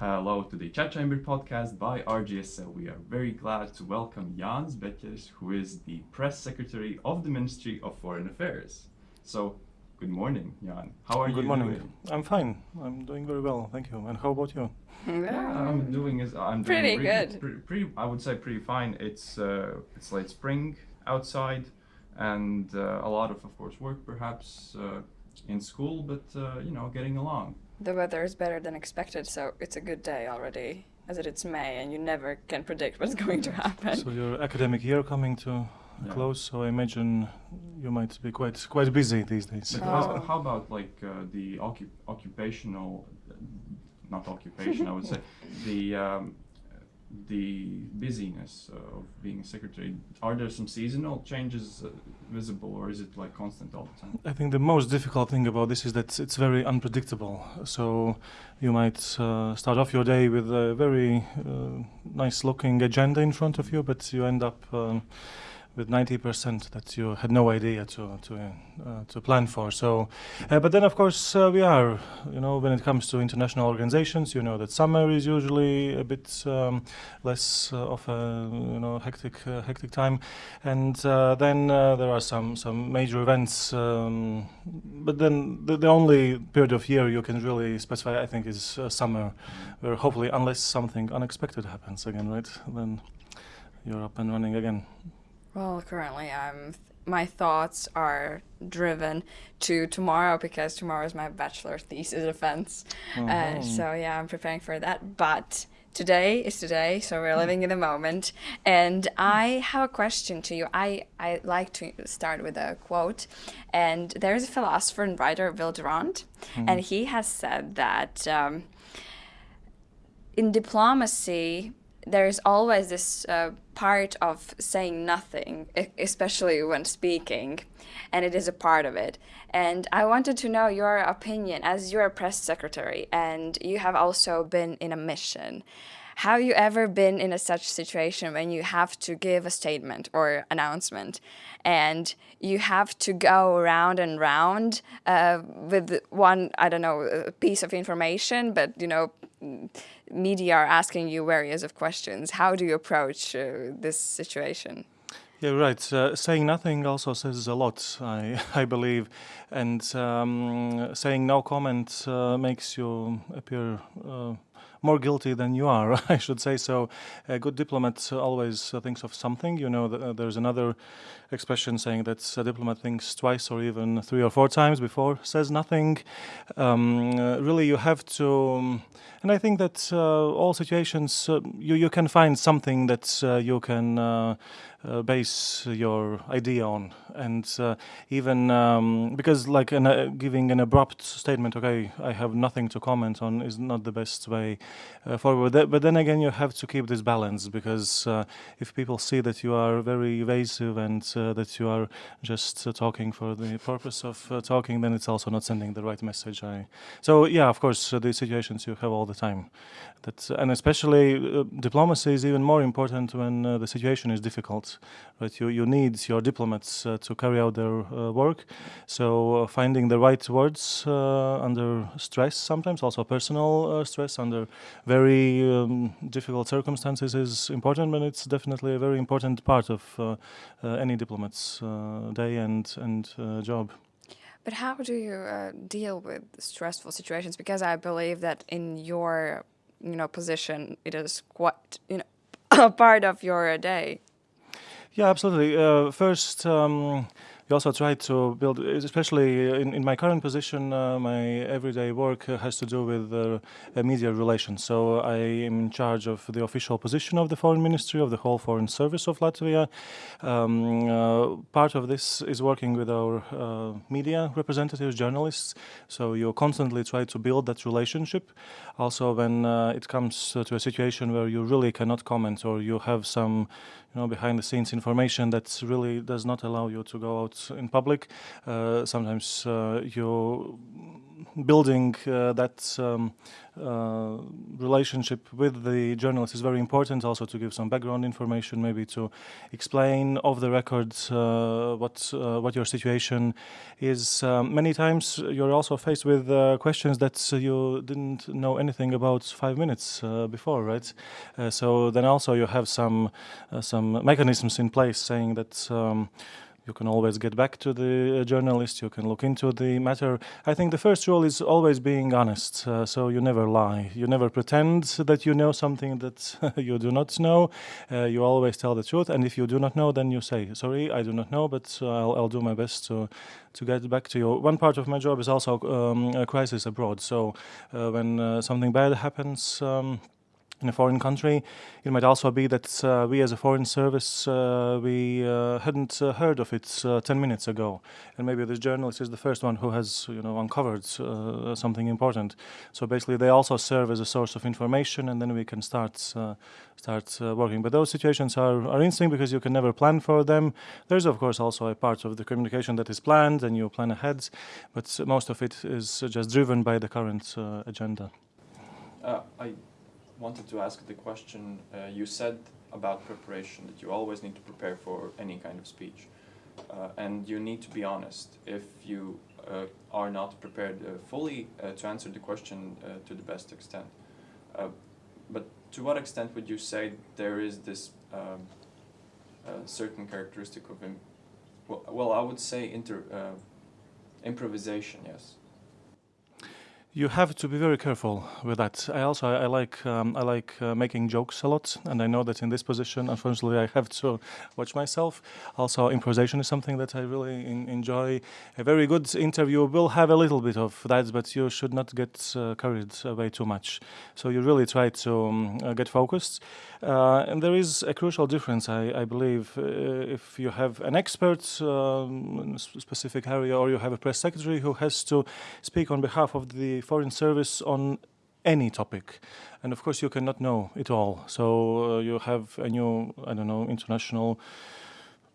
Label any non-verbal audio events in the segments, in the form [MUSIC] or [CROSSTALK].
Hello to the Chat Chamber podcast by RGSL. We are very glad to welcome Jānis Beķeris, who is the press secretary of the Ministry of Foreign Affairs. So, good morning, Jan. How are Good you Good morning. doing? I'm fine. I'm doing very well, thank you. And how about you? Yeah, I'm doing is I'm doing Pretty really- good. Pretty, pretty, I would say pretty fine. It's uh, it's late spring outside, and uh, a lot of, of course, work perhaps uh, in school, but uh, you know, getting along. The weather is better than expected, so it's a good day already. As it it's May, and you never can predict what's [LAUGHS] going to happen. So your academic year coming to a Yeah. close, so I imagine you might be quite quite busy these days. But Oh. how, how about like uh, the occup- occupational, not occupation, I would say, [LAUGHS] the um, the busyness of being a secretary? Are there some seasonal changes uh, visible, or is it like constant all the time? I think the most difficult thing about this is that it's very unpredictable. So you might uh, start off your day with a very uh, nice looking agenda in front of you, but you end up um, with 90% that you had no idea to to uh, to plan for. So, uh, but then of course uh, we are, you know, when it comes to international organizations, you know that summer is usually a bit um, less uh, of a you know hectic uh, hectic time, and uh, then there are some some major events. Um, but then the, the only period of year you can really specify, I think, is summer, where hopefully, unless something unexpected happens again, right, then you're up and running again. Well, currently, I'm. My thoughts are driven to tomorrow because tomorrow is my bachelor thesis defense. Uh, Mhm. so yeah, I'm preparing for that. But today is today, so we're living in the moment. And I have a question to you. I I like to start with a quote, and there's a philosopher and writer, Will Durant, and he has said that. Um, in diplomacy, there is always this uh, part of saying nothing, especially when speaking, and it is a part of it. And I wanted to know your opinion as you're a press secretary and you have also been in a mission. Have you ever been in a such situation when you have to give a statement or announcement and you have to go round and round uh, with one, I don't know, uh, piece of information, but you know, media are asking you various of questions. How do you approach uh, this situation? Yeah, right. Uh, saying nothing also says a lot, I, [LAUGHS] I believe, and um, saying no comment uh, makes you appear uh, more guilty than you are, [LAUGHS] I should say. So, a good diplomat always thinks of something. You know, uh, there's another expression saying that a diplomat thinks twice or even three or four times before says nothing. Um, uh, really, you have to. Um, and I think that uh, all situations, uh, you, you can find something that you can uh, base your idea on. And uh, even um, because, like, an, uh, giving an abrupt statement, okay, I have nothing to comment on, is not the best way forward. But then again, you have to keep this balance because if people see that you are very evasive and that you are just uh, talking for the purpose of uh, talking, then it's also not sending the right message. I, so, yeah, of course, uh, these situations you have all the time. That, and especially uh, diplomacy is even more important when uh, the situation is difficult. Right, you you need your diplomats uh, to carry out their uh, work. So uh, finding the right words uh, under stress, sometimes also personal uh, stress under very um, difficult circumstances, is important. And it's definitely a very important part of uh, uh, any diplomat's uh, day and and uh, job. But how do you uh, deal with stressful situations? Because I believe that in your, you know, position, it is quite, you know, [COUGHS] a part of your day. Yeah, absolutely. Uh, first, um, we also try to build, especially in, in my current position, uh, my everyday work uh, has to do with uh, uh, media relations. So I am in charge of the official position of the Foreign Ministry, of the whole Foreign Service of Latvia. Um, uh, part of this is working with our uh, media representatives, journalists. So you constantly try to build that relationship. Also, when uh, it comes uh, to a situation where you really cannot comment or you have some you know, behind the scenes information that really does not allow you to go out out in public. Uh, sometimes uh, you building that um, uh, relationship with the journalist is very important also to give some background information maybe to explain off the record uh, what uh, what your situation is. Um, many times you're also faced with questions that you didn't know anything about five minutes before right? So then also you have some some mechanisms in place saying that um, you can always get back to the uh, journalist, you can look into the matter. I think the first rule is always being honest, uh, so you never lie. You never pretend that you know something that [LAUGHS] you do not know. Uh, you always tell the truth, and if you do not know, then you say, sorry, I do not know, but uh, I'll, I'll, do my best to, to get back to you. One part of my job is also um, crisis abroad, so uh, when something bad happens, um, in a foreign country. It might also be that uh, we as a foreign service, uh, we uh, hadn't uh, heard of it uh, 10 minutes ago. And maybe this journalist is the first one who has you know, uncovered uh, something important. So basically they also serve as a source of information and then we can start start working. But those situations are, are interesting because you can never plan for them. There's of course also a part of the communication that is planned and you plan ahead, but most of it is just driven by the current agenda. I wanted to ask the question uh, you said about preparation that you always need to prepare for any kind of speech uh, and you need to be honest. If you uh, are not prepared uh, fully uh, to answer the question uh, to the best extent but to what extent would you say there is this um, certain characteristic of well, well I would say inter improvisation yes you have to be very careful with that. I also I, like um, I like uh, making jokes a lot, and I know that in this position, unfortunately, I have to watch myself. Also, improvisation is something that I really in, enjoy. A very good interview will have a little bit of that, but you should not get uh, carried away too much. So you really try to um, uh, get focused. Uh, and there is a crucial difference, I, I believe, uh, if you have an expert um, in a specific area, or you have a press secretary who has to speak on behalf of the foreign service on any topic. And of course, you cannot know it all. So uh, you have a new, I don't know, international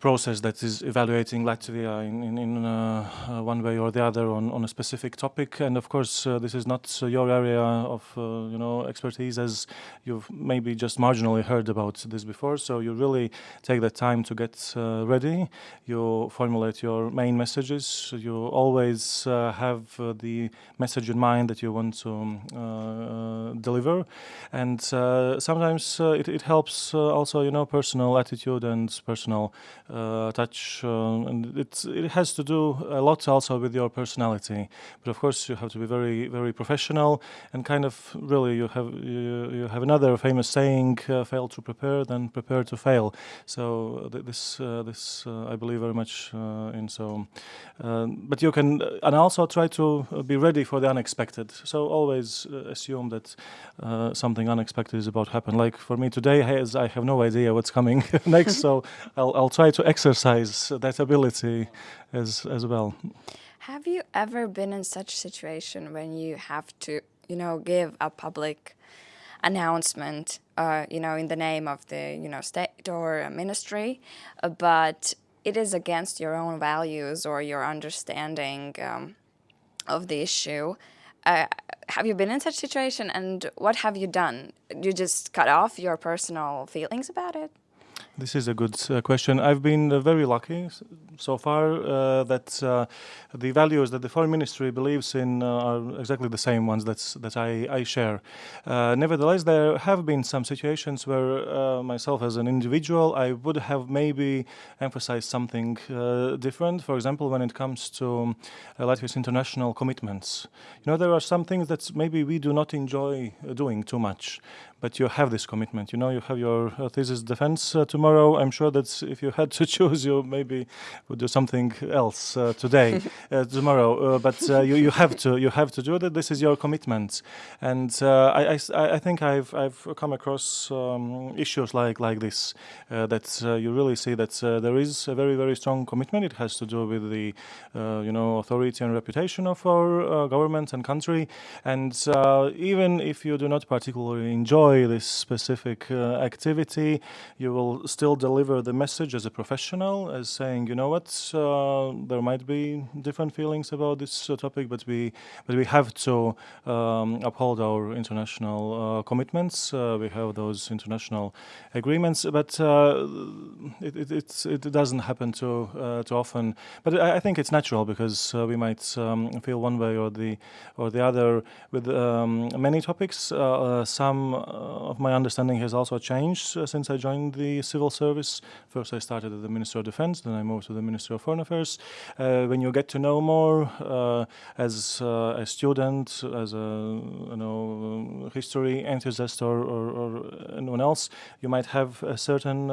process that is evaluating Latvia in, in, in uh, uh, one way or the other on, on a specific topic. And of course, uh, this is not uh, your area of uh, you know expertise, as you've maybe just marginally heard about this before. So you really take the time to get uh, ready. You formulate your main messages. You always have the message in mind that you want to um, deliver. And sometimes it, it helps also, you know, personal attitude and personal uh, Uh, touch, uh, and it it has to do a lot also with your personality. But of course, you have to be very very professional and kind of really you have you, you have another famous saying: uh, "Fail to prepare, then prepare to fail." So uh, th this uh, this I believe very much in. So, um, but you can and also try to be ready for the unexpected. So always assume that something unexpected is about to happen. Like for me today, as I have no idea what's coming [LAUGHS] next, so [LAUGHS] I'll I'll try to exercise that ability as as well. Have you ever been in such situation when you have to, you know, give a public announcement, uh, you know, in the name of the, you know, state or ministry, uh, but it is against your own values or your understanding um, of the issue? Uh, have you been in such situation and what have you done? You just cut off your personal feelings about it? This is a good uh, question. I've been uh, very lucky so far uh, that uh, the values that the foreign ministry believes in uh, are exactly the same ones that's, that I, I share. Uh, nevertheless, there have been some situations where myself as an individual, I would have maybe emphasized something different. For example, when it comes to Latvia's international commitments. You know, there are some things that maybe we do not enjoy doing too much, but you have this commitment. You know, you have your thesis defense tomorrow tomorrow, I'm sure that if you had to [LAUGHS] choose, you maybe would do something else uh, today, [LAUGHS] uh, tomorrow. Uh, but uh, you, you have to you have to do that. This is your commitment, and uh, I, I, I think I've I've come across um, issues like like this uh, that you really see that there is a very very strong commitment. It has to do with the you know authority and reputation of our government and country, and even if you do not particularly enjoy this specific activity, you will still deliver the message as a professional, as saying, you know what, uh, there might be different feelings about this uh, topic, but we but we have to um, uphold our international uh, commitments. Uh, we have those international agreements, but uh, it, it, it doesn't happen too too often. But I, I, think it's natural because we might um, feel one way or the or the other with um, many topics. some of my understanding has also changed since I joined the civil service. First, I started at the Ministry of Defense, then I moved to the Ministry of Foreign Affairs. Uh, when you get to know more uh, as uh, a student, as a you know history enthusiast, or, or, or, anyone else, you might have a certain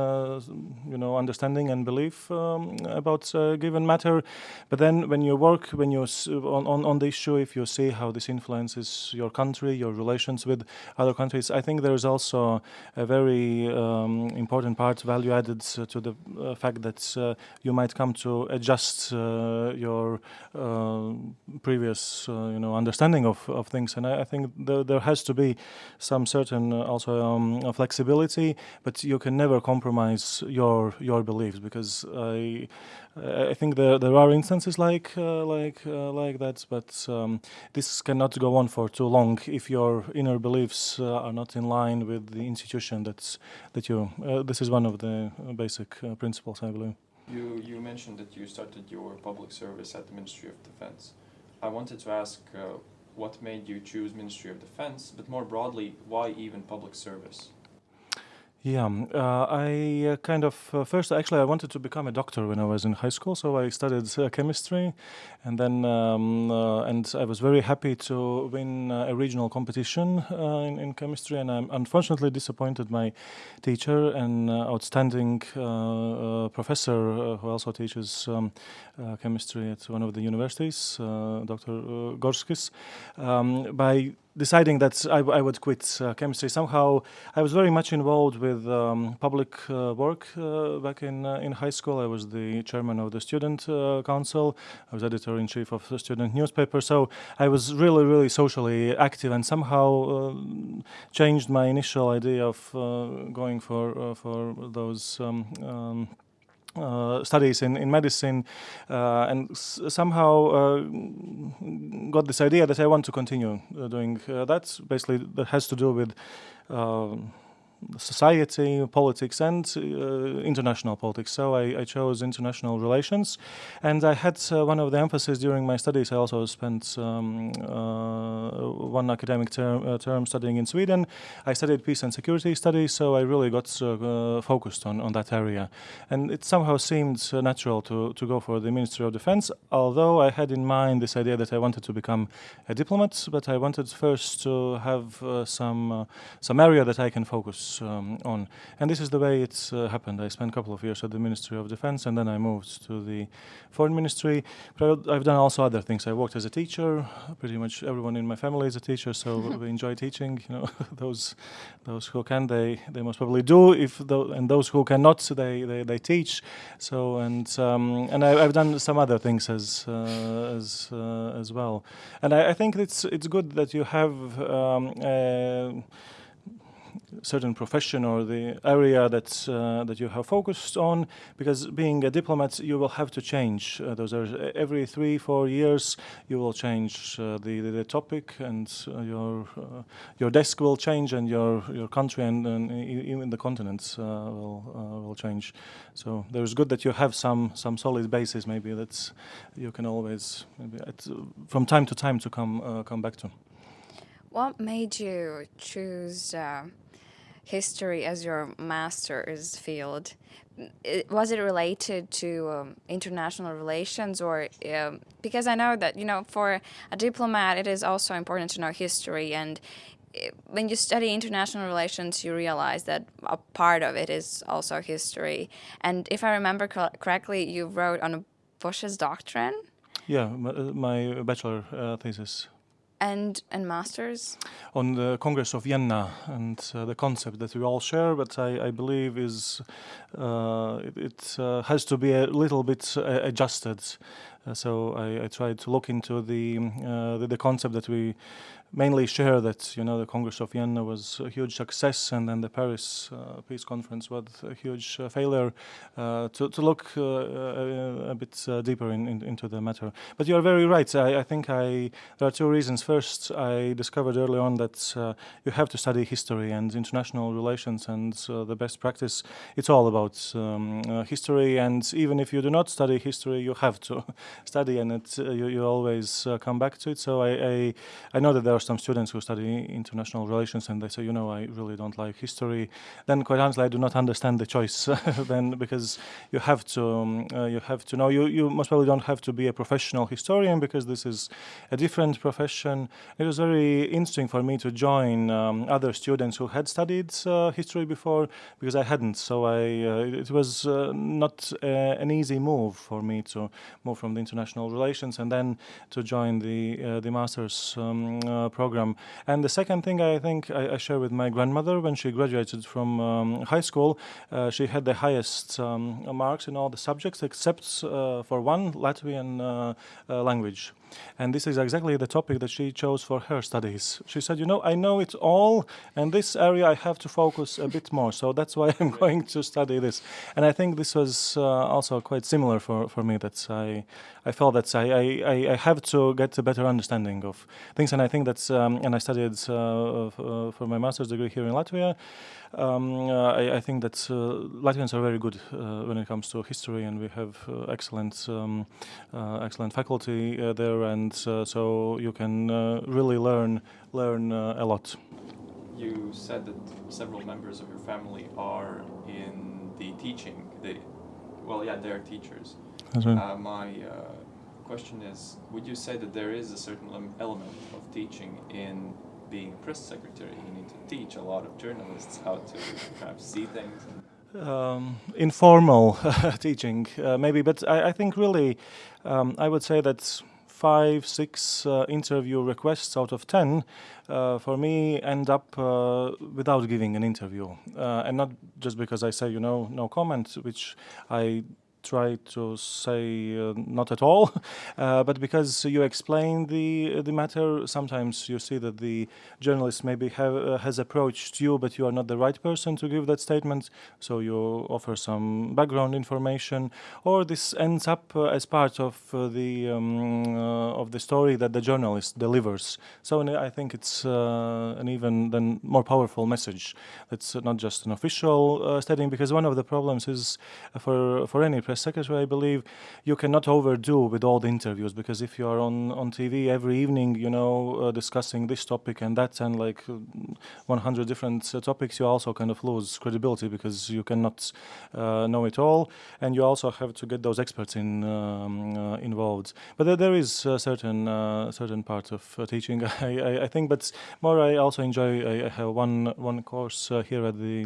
you know understanding and belief um, about a given matter. But then, when you work, when you on, on on the issue, if you see how this influences your country, your relations with other countries, I think there is also a very um, important part, value added to the uh, fact that uh, you might come to adjust uh, your previous, you know, understanding of, of things. And I, I think there, there has to be some certain also um, flexibility, but you can never compromise your your beliefs because I I think there there are instances like uh, like uh, like that, but um, this cannot go on for too long if your inner beliefs uh, are not in line with the institution that's that you. this is one of the basic principles, I believe. You you mentioned that you started your public service at the Ministry of Defense. I wanted to ask what made you choose Ministry of Defense, but more broadly, why even public service? Yeah, um, uh, I uh, kind of uh, first actually I wanted to become a doctor when I was in high school, so I studied uh, chemistry, and then um, uh, and I was very happy to win a regional competition in, in, chemistry, and I'm unfortunately disappointed my teacher and outstanding professor who also teaches um, chemistry at one of the universities, Dr. Gorskis, um, by deciding that I, I would quit uh, chemistry. Somehow, I was very much involved with um, public uh, work uh, back in uh, in high school. I was the chairman of the student uh, council. I was editor in chief of the student newspaper. So I was really, really socially active, and somehow uh, changed my initial idea of going for for those. Um, um, uh, studies in, in medicine uh, and somehow uh, got this idea that I want to continue uh, doing uh, that. Basically, that has to do with um, society, politics, and uh, international politics. So I, I, chose international relations, and I had uh, one of the emphasis during my studies. I also spent um, uh, one academic term, term, studying in Sweden. I studied peace and security studies, so I really got focused on, on that area, and it somehow seemed natural to to go for the Ministry of Defense. Although I had in mind this idea that I wanted to become a diplomat, but I wanted first to have some some area that I can focus um, on. And this is the way it's uh, happened. I spent a couple of years at the Ministry of Defense and then I moved to the Foreign Ministry. But I've done also other things. I worked as a teacher. Pretty much everyone in my family is a teacher, so [LAUGHS] we enjoy teaching. You know, [LAUGHS] those those who can, they they most probably do. If and those who cannot, they they, they teach. So and um, and I, have done some other things as uh, as uh, as well. And I, I, think it's it's good that you have. Um, certain profession or the area that uh, that you have focused on because being a diplomat you will have to change uh, those are every three four years you will change uh, the, the, the topic and uh, your uh, your desk will change and your your country and, and even the continents uh, will will change. So there's good that you have some some solid basis maybe that you can always maybe at, from time to time to come come back to. What made you choose history as your master's field. Was it related to um, international relations or um, because I know that you know for a diplomat it is also important to know history and it, when you study international relations you realize that a part of it is also history and if I remember co correctly you wrote on Bush's doctrine yeah my, uh, my bachelor uh, thesis and and masters on the Congress of Vienna and uh, the concept that we all share, but I, I believe is uh, it, it uh, has to be a little bit uh, adjusted. Uh, so I, I, tried to look into the, uh, the, the concept that we mainly share that you know the Congress of Vienna was a huge success, and then the Paris uh, Peace Conference was a huge uh, failure. Uh, to, to look uh, a, a, bit deeper in, in, into the matter, but you are very right. I, I, think I there are two reasons. First, I discovered early on that you have to study history and international relations and the best practice. It's all about um, history, and even if you do not study history, you have to [LAUGHS] study, and it, you, you always come back to it. So I, I I know that there are some students who study international relations and they say, you know, I really don't like history. Then quite honestly, I do not understand the choice [LAUGHS] then because you have to um, uh, you have to know you you most probably don't have to be a professional historian because this is a different profession. It was very interesting for me to join um, other students who had studied uh, history before because I hadn't. So I uh, it was uh, not uh, an easy move for me to move from the international relations and then to join the uh, the master's um, program. And the second thing I think I, I share with my grandmother when she graduated from um, high school, uh, she had the highest um, marks in all the subjects except uh, for one Latvian uh, uh, language. And this is exactly the topic that she chose for her studies. She said, you know, I know it all, and this area I have to focus a bit more. So that's why [LAUGHS] I'm going to study this. And I think this was uh, also quite similar for, for me, that I, I felt that I, I, I have to get a better understanding of things. And I think that's, um, and I studied uh, uh for my master's degree here in Latvia. Um, uh, I, I, think that uh, Latvians are very good uh, when it comes to history, and we have excellent, um, excellent faculty there, and so you can really learn learn a lot. You said that several members of your family are in the teaching. They, well, yeah, they are teachers. Right. Uh, my uh, question is, would you say that there is a certain element of teaching in being press secretary, you need to teach a lot of journalists how to perhaps see things. Um, informal [LAUGHS] teaching, uh, maybe, but I, I think really, um, I would say that five, six uh, interview requests out of ten uh, for me end up uh, without giving an interview, uh, and not just because I say you know no comment, which I try to say uh, not at all, [LAUGHS] uh, but because you explain the the matter, sometimes you see that the journalist maybe have, uh, has approached you, but you are not the right person to give that statement. So you offer some background information, or this ends up uh, as part of uh, the um, uh, of the story that the journalist delivers. So I think it's an even then more powerful message. It's not just an official statement, because one of the problems is for for any press secretary, I believe you cannot overdo with all the interviews because if you are on, on TV every evening, you know, uh, discussing this topic and that and like 100 different uh, topics, you also kind of lose credibility because you cannot uh, know it all. And you also have to get those experts in um, uh, involved. But there, there is a certain uh, certain part of uh, teaching, [LAUGHS] I, I, I, think, but more I also enjoy, I, I have one one course here at the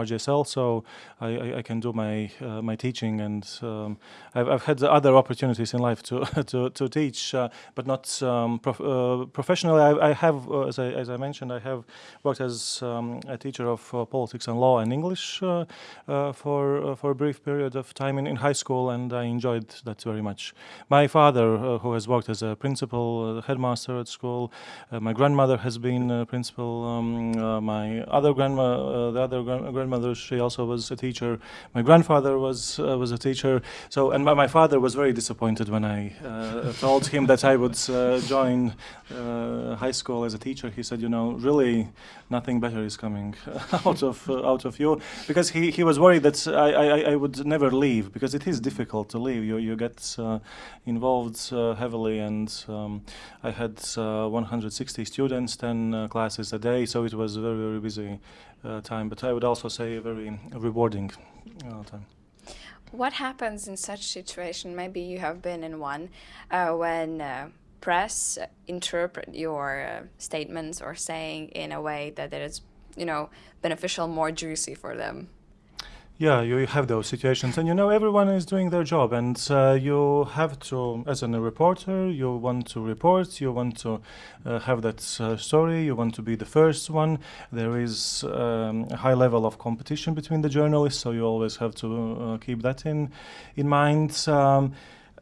RGSL, so I, I, can do my my teaching and um, I've, I've, had other opportunities in life to [LAUGHS] to, to teach, uh, but not um, prof uh, professionally. I, I have, uh, as I, as, I, mentioned, I have worked as um, a teacher of uh, politics and law and English uh, uh, for for a brief period of time in, in high school, and I enjoyed that very much. My father, who has worked as a principal, headmaster at school, my grandmother has been a principal. Um, my other grandma, the other grandmother, she also was a teacher. My grandfather was was a teacher. So, and my, my father was very disappointed when I uh, told him that I would uh, join uh, high school as a teacher. He said, you know, really nothing better is coming [LAUGHS] out of uh, out of you, because he, he was worried that I, I, I would never leave because it is difficult to leave. You you get uh, involved uh, heavily, and um, I had 160 students, 10 classes a day, so it was a very very busy time. But I would also say a very rewarding time. What happens in such situation? Maybe you have been in one uh, when uh, press interpret your uh, statements or saying in a way that it is, you know, beneficial, more juicy for them. Yeah, you have those situations, and you know everyone is doing their job, and uh, you have to, as a reporter, you want to report, you want to uh, have that uh, story, you want to be the first one. There is um, a high level of competition between the journalists, so you always have to uh, keep that in in mind. Um,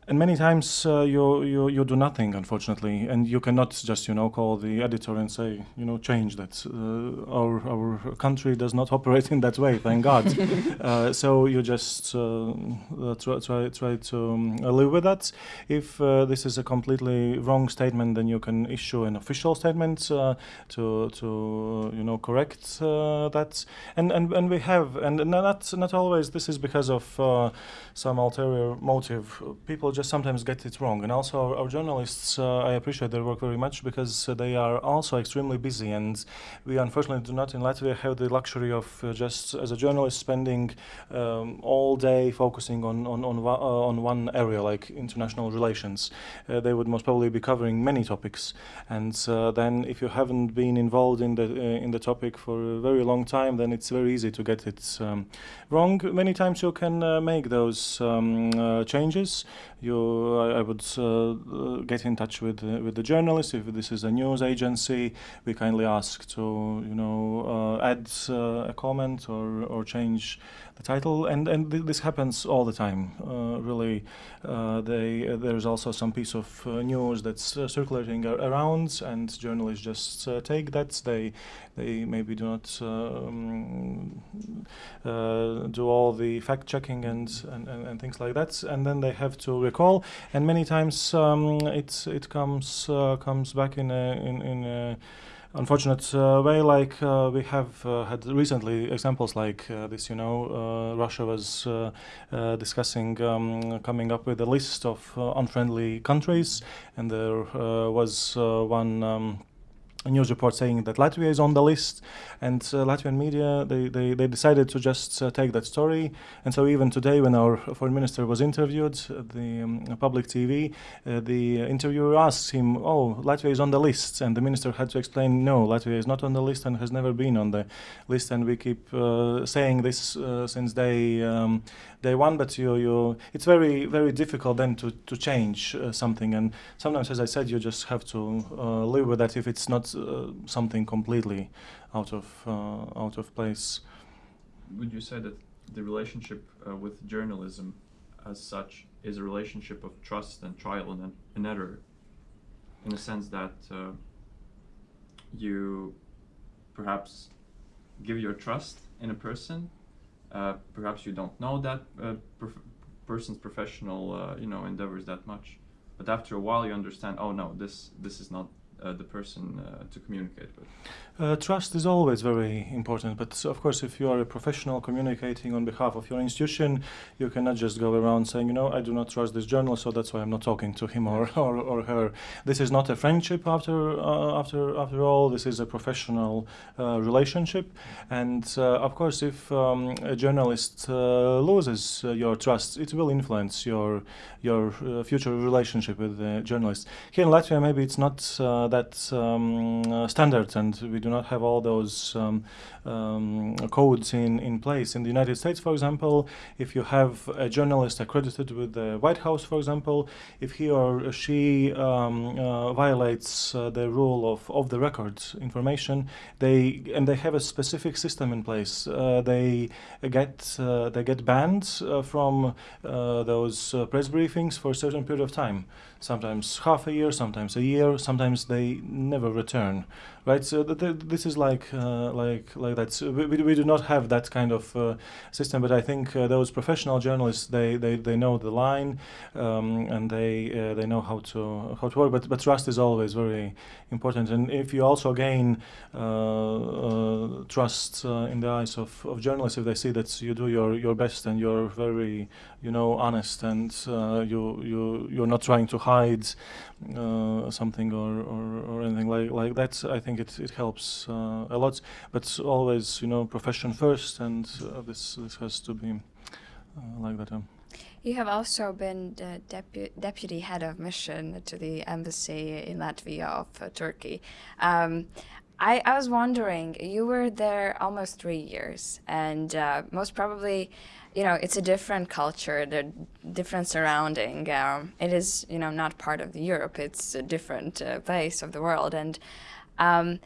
and many times uh, you, you you do nothing unfortunately. And you cannot just you know call the editor and say you know change that. Uh, our our country does not [LAUGHS] operate in that way thank god. [LAUGHS] Uh, so you just uh, uh, try, try try to um, live with that. If uh, this is a completely wrong statement then you can issue an official statement to to you know correct that. And, and and we have and not not always. This is because of some ulterior motive. People just sometimes get it wrong. And also, our, our journalists, uh, I appreciate their work very much because uh, they are also extremely busy. And we unfortunately do not in Latvia have the luxury of uh, just as a journalist spending um, all day focusing on, on, on, uh, on one area like international relations. Uh, they would most probably be covering many topics. And then, if you haven't been involved in the, in the topic for a very long time, then it's very easy to get it um, wrong. Many times you can make those um, changes you, I, I would uh, get in touch with uh, with the journalist. If this is a news agency, we kindly ask to you know uh, add uh, a comment or or change the title, and and th this happens all the time. Uh, really, uh, they uh, there's also some piece of uh, news that's uh, circulating around, and journalists just uh, take that. They they maybe do not um, do all the fact checking and, and, and, and, things like that, and then they have to recall. And many times um, it it comes comes back in a, in in a, unfortunate uh, way, like uh, we have uh, had recently examples like this. You know, Russia was discussing um, coming up with a list of unfriendly countries, and there was one. Um, news report saying that Latvia is on the list, and uh, Latvian media they, they, they decided to just uh, take that story. And so even today, when our foreign minister was interviewed, the um, public TV, uh, the interviewer asks him, "Oh, Latvia is on the list," and the minister had to explain, "No, Latvia is not on the list and has never been on the list." And we keep uh, saying this uh, since day um, day one, but you you it's very very difficult then to to change uh, something. And sometimes, as I said, you just have to live with that if it's not uh, something completely out of uh, out of place. Would you say that the relationship uh, with journalism, as such, is a relationship of trust and trial and, and error, in the sense that you perhaps give your trust in a person. Uh, perhaps you don't know that uh, prof person's professional, uh, you know, endeavors that much, but after a while you understand. Oh no, this this is not uh, the person uh, to communicate with? Uh, trust is always very important, but of course, if you are a professional communicating on behalf of your institution, you cannot just go around saying, you know, I do not trust this journalist, so that's why I'm not talking to him or, or, or her. This is not a friendship after uh, after after all. This is a professional uh, relationship, and uh, of course, if um, a journalist loses your trust, it will influence your your future relationship with the journalist. Here in Latvia, maybe it's not that um, standard, and we do not have all those um, um, codes in, in place. In the United States, for example, if you have a journalist accredited with the White House, for example, if he or she uh, violates uh, the rule of, of the record information, they and they have a specific system in place. Uh, they get uh, they get banned uh, from uh, those press briefings for a certain period of time. Sometimes half a year, sometimes a year, sometimes they never return right? So th th this is like uh, like like that. So we, we do not have that kind of uh, system, but I think uh, those professional journalists they, they, they know the line um, and they they know how to how to work. But but trust is always very important, and if you also gain trust in the eyes of, of journalists, if they see that you do your your best and you're very you know honest and you you you're not trying to hide something or, or, or anything like like that, I think think it, it helps uh, a lot. But always, you know, profession first, and uh, this this has to be uh, like that. You have also been the depu deputy head of mission to the embassy in Latvia of uh, Turkey. Um, I, I, was wondering, you were there almost three years, and uh, most probably, you know, it's a different culture, the different surrounding. Um, it is, you know, not part of Europe. It's a different uh, place of the world, and um,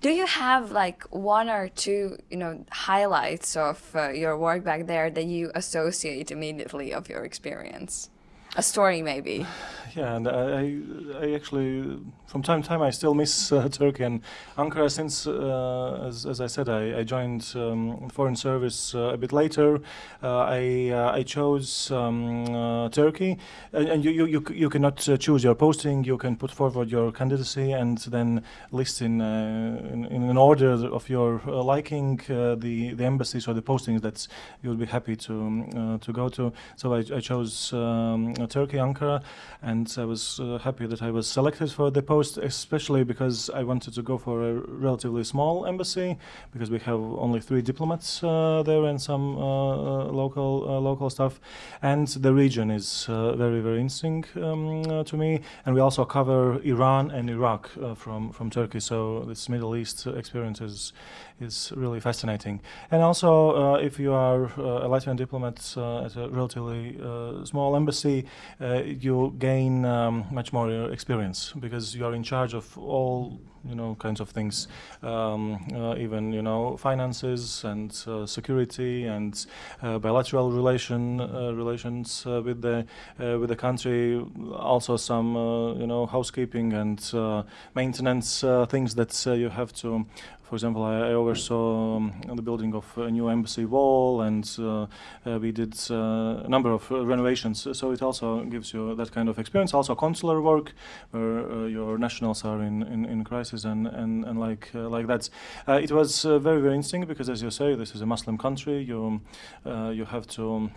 do you have like one or two, you know, highlights of uh, your work back there that you associate immediately of your experience? A story maybe. [SIGHS] Yeah, and I, I actually, from time to time, I still miss uh, [LAUGHS] Turkey and Ankara since, uh, as, as I said, I, I joined um, foreign service uh, a bit later. Uh, I, uh, I chose um, uh, Turkey, and, and you, you, you, you cannot choose your posting. You can put forward your candidacy and then list in, in, in an order of your liking the, the embassies or the postings that you would be happy to to go to. So I, I chose um, Turkey, Ankara, and I was uh, happy that I was selected for the post, especially because I wanted to go for a relatively small embassy, because we have only three diplomats uh, there and some uh, local local staff, and the region is very very interesting um, to me. And we also cover Iran and Iraq from from Turkey, so this Middle East experience is is really fascinating. And also, uh, if you are uh, a Latvian diplomat uh, at a relatively small embassy, you gain um, much more experience because you are in charge of all you know kinds of things um, uh, even you know finances and uh, security and uh, bilateral relation relations with the with the country also some you know housekeeping and maintenance things that you have to for example, I, I oversaw um, the building of a new embassy wall, and uh, uh, we did uh, a number of renovations. So it also gives you that kind of experience. Also, consular work, where your nationals are in, in, in crisis and, and, and like uh, like that. Uh, it was uh, very very interesting because, as you say, this is a Muslim country. You you have to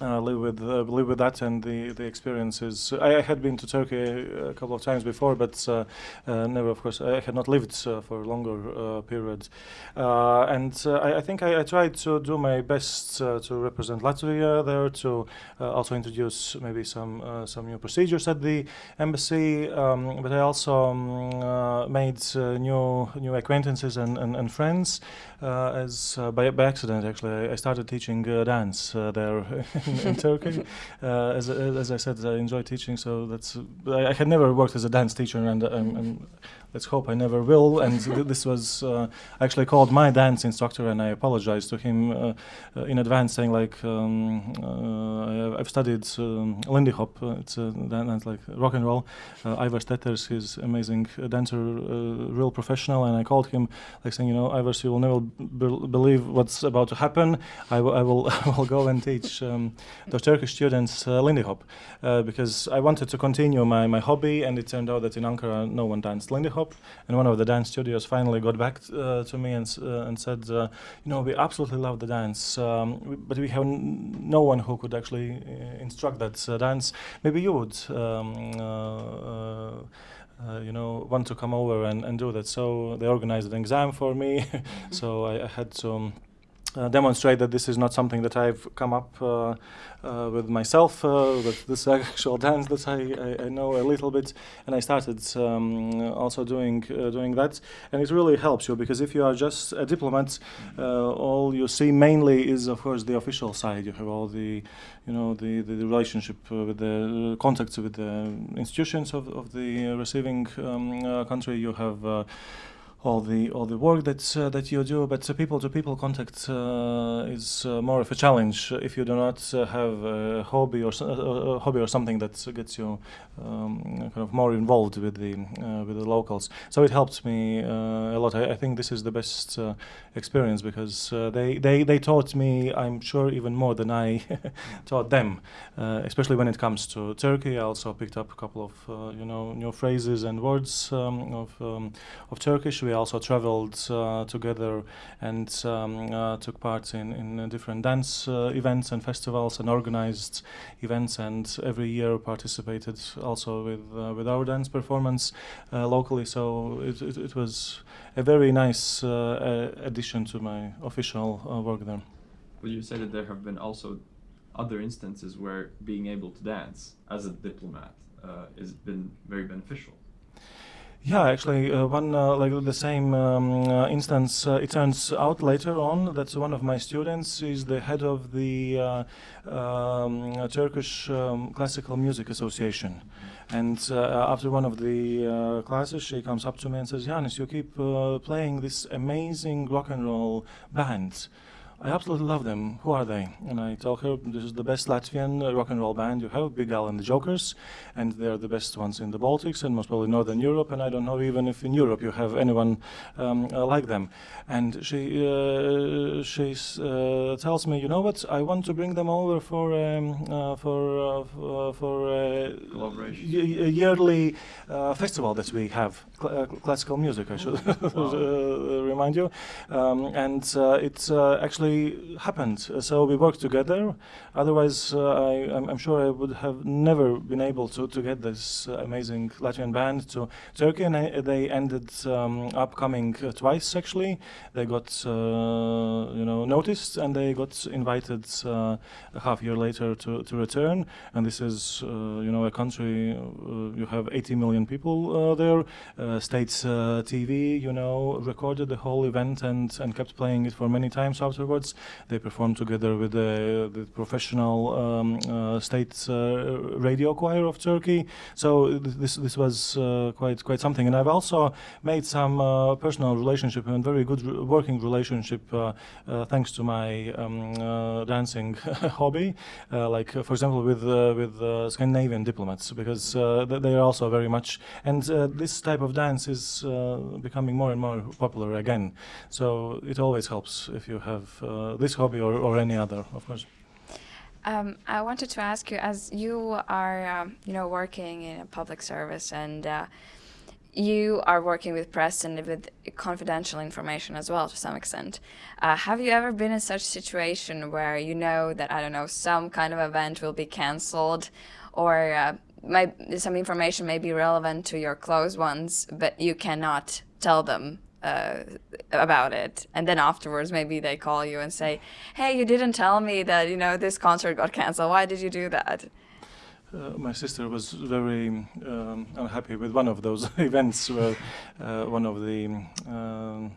uh, live with uh, live with that and the the experiences. I, I, had been to Turkey a couple of times before, but uh, uh never, of course, I had not lived uh, for a longer uh, period. and I, I, think I, I, tried to do my best to represent Latvia there, to also introduce maybe some some new procedures at the embassy. Um, but I also um, made new new acquaintances and and, and friends. as by by accident, actually, I started teaching dance there. [LAUGHS] [LAUGHS] in, Turkey. Uh, as, as I said, I enjoy teaching, so that's. I, I had never worked as a dance teacher, and I'm, I'm let's hope I never will. And th this was uh, actually called my dance instructor, and I apologized to him uh, uh in advance, saying like um, uh, I've studied um, Lindy Hop. Uh, it's a dance like rock and roll. Ivar Teters, he's amazing dancer, real professional, and I called him like saying, you know, Ivars, you will never believe what's about to happen. I, I will [LAUGHS] I will go and teach um, the Turkish students Lindy Hop because I wanted to continue my my hobby, and it turned out that in Ankara no one danced Lindy Hop and one of the dance studios finally got back uh, to me and, uh, and said, uh, you know, we absolutely love the dance, um, but we have no one who could actually instruct that dance. Maybe you would. Um, uh, you know, want to come over and, and do that. So they organized an exam for me. [LAUGHS] so I, I, had to um, uh, demonstrate that this is not something that I've come up uh, uh, with myself, uh, with this [LAUGHS] actual dance that I, I, I, know a little bit, and I started um, also doing uh, doing that, and it really helps you because if you are just a diplomat, uh, all you see mainly is of course the official side. You have all the, you know, the, the, the relationship with the contacts with the institutions of, of the receiving um, country. You have all the all the work that uh, that you do, but people to people contact uh, is uh, more of a challenge if you do not uh, have a hobby or so, a hobby or something that gets you um, kind of more involved with the uh, with the locals. So it helped me uh, a lot. I, I, think this is the best experience because they, they they taught me, I'm sure, even more than I [LAUGHS] taught them, especially when it comes to Turkey. I also picked up a couple of you know new phrases and words um, of um, of Turkish. We also traveled uh, together and um, uh, took part in, in different dance uh, events and festivals and organized events and every year participated also with with our dance performance locally. So it, it, it, was a very nice addition to my official work there. Well, you said that there have been also other instances where being able to dance as a diplomat uh, has been very beneficial. Yeah, actually, uh, one uh, like the same um, uh, instance. Uh, it turns out later on that one of my students is the head of the uh, um, Turkish um, Classical Music Association, and uh, after one of the classes, she comes up to me and says, "Yanis, you keep playing this amazing rock and roll band." I absolutely love them. Who are they? And I tell her this is the best Latvian uh, rock and roll band you have, Big Al and the Jokers, and they're the best ones in the Baltics and most probably Northern Europe. And I don't know even if in Europe you have anyone um, uh, like them. And she uh, she uh, tells me, you know what? I want to bring them over for um, uh, for uh, for y- yearly uh, festival that we have, cl- uh, classical music. I should [LAUGHS] uh, remind you, um, and uh, it uh, happened. Uh, So we worked together. Otherwise, uh, I, I'm, I'm sure I would have never been able to, to get this uh, amazing Latvian band to Turkey, and I, they ended um, up coming twice. Actually, they got you know noticed, and they got invited a half year later to, to return. And this is you know a country you have 80 million people there. States TV, you know, recorded the whole event and, and kept playing it for many times afterwards. They performed together with the, the professional um, uh, state uh, radio choir of Turkey. So th- this this was uh, quite quite something. And I've also made some uh, personal relationship and very good working relationship uh, uh, thanks to my um, uh, dancing [LAUGHS] hobby. Uh, like uh, for example with uh, with uh, Scandinavian diplomats because uh, th- they are also very much and uh, this type of dance is uh, becoming more and more popular again. So it always helps if you have uh, this hobby or, or any other, of course. Um, I wanted to ask you, as you are, um, you know, working in a public service and uh, you are working with press and with confidential information as well to some extent. Uh, have you ever been in such a situation where you know that I don't know some kind of event will be cancelled, or uh, some information may be relevant to your close ones, but you cannot tell them uh, about it, and then afterwards maybe they call you and say, "Hey, you didn't tell me that you know this concert got canceled. Why did you do that?" Uh, my sister was very um, unhappy with one of those [LAUGHS] events where uh, one of the um,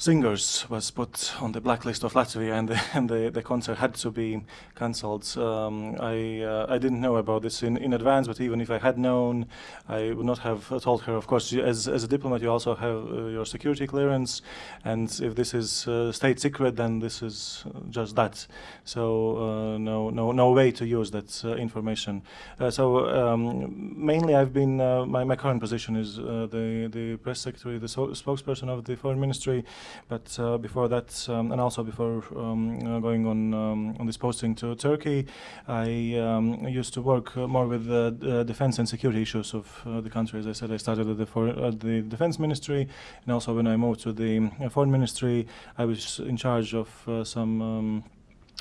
singers was put on the blacklist of Latvia and the, [LAUGHS] and the, the concert had to be cancelled. Um, I, uh, I didn't know about this in, in advance, but even if I had known, I would not have told her. Of course, as, as a diplomat, you also have uh, your security clearance, and if this is uh, state secret, then this is just that. So uh, no, no, no way to use that uh, information. Uh, so um, mainly, I've been my, my current position is the the press secretary, the so- spokesperson of the foreign ministry. But uh, before that, um, and also before um, uh, going on um, on this posting to Turkey, I um, used to work uh, more with the defense and security issues of the country. As I said, I started at the, at the defense ministry, and also when I moved to the foreign ministry, I was in charge of some.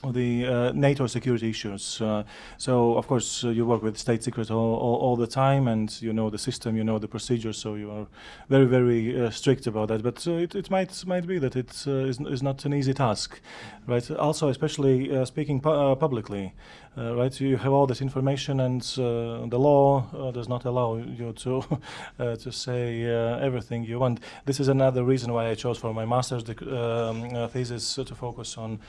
The uh, NATO security issues. Uh, so, of course, uh, you work with state secrets all, all, all the time, and you know the system, you know the procedures. So you are very, very uh, strict about that. But uh, it, it might might be that it uh, is, is not an easy task, right? Also, especially speaking pu- publicly, uh, right? You have all this information, and uh, the law uh, does not allow you to [LAUGHS] uh, to say uh, everything you want. This is another reason why I chose for my master's um, uh, thesis to focus on